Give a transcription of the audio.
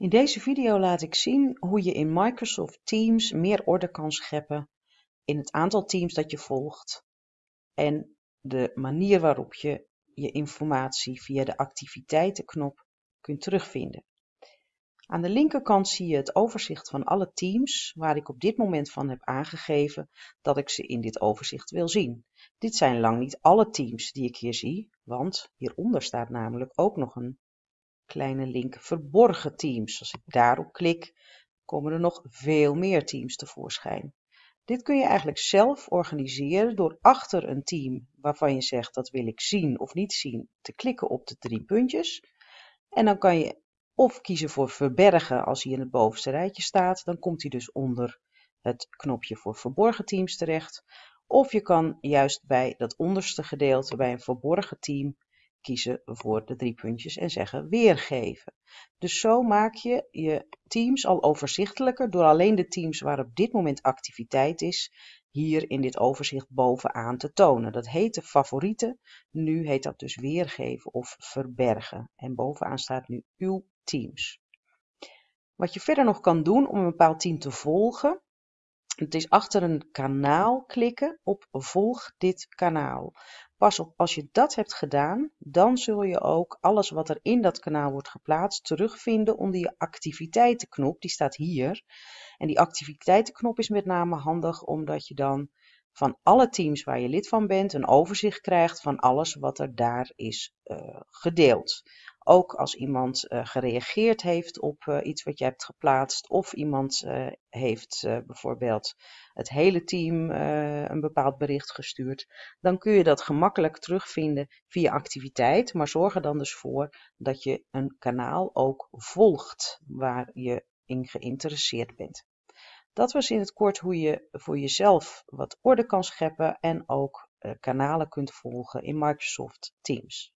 In deze video laat ik zien hoe je in Microsoft Teams meer orde kan scheppen in het aantal teams dat je volgt en de manier waarop je je informatie via de activiteitenknop kunt terugvinden. Aan de linkerkant zie je het overzicht van alle teams waar ik op dit moment van heb aangegeven dat ik ze in dit overzicht wil zien. Dit zijn lang niet alle teams die ik hier zie, want hieronder staat namelijk ook nog een kleine link verborgen teams. Als ik daarop klik, komen er nog veel meer teams tevoorschijn. Dit kun je eigenlijk zelf organiseren door achter een team waarvan je zegt dat wil ik zien of niet zien, te klikken op de drie puntjes. En dan kan je of kiezen voor verbergen als hij in het bovenste rijtje staat, dan komt hij dus onder het knopje voor verborgen teams terecht. Of je kan juist bij dat onderste gedeelte, bij een verborgen team, kiezen voor de drie puntjes en zeggen weergeven. Dus zo maak je je teams al overzichtelijker door alleen de teams waar op dit moment activiteit is, hier in dit overzicht bovenaan te tonen. Dat heette favorieten, nu heet dat dus weergeven of verbergen. En bovenaan staat nu uw teams. Wat je verder nog kan doen om een bepaald team te volgen, het is achter een kanaal klikken op volg dit kanaal. Pas op, als je dat hebt gedaan, dan zul je ook alles wat er in dat kanaal wordt geplaatst terugvinden onder je activiteitenknop. Die staat hier. En die activiteitenknop is met name handig omdat je dan van alle teams waar je lid van bent een overzicht krijgt van alles wat er daar is uh, gedeeld. Ook als iemand uh, gereageerd heeft op uh, iets wat je hebt geplaatst, of iemand uh, heeft bijvoorbeeld het hele team een bepaald bericht gestuurd, dan kun je dat gemakkelijk terugvinden via activiteit. Maar zorg er dan dus voor dat je een kanaal ook volgt waar je in geïnteresseerd bent. Dat was in het kort hoe je voor jezelf wat orde kan scheppen en ook kanalen kunt volgen in Microsoft Teams.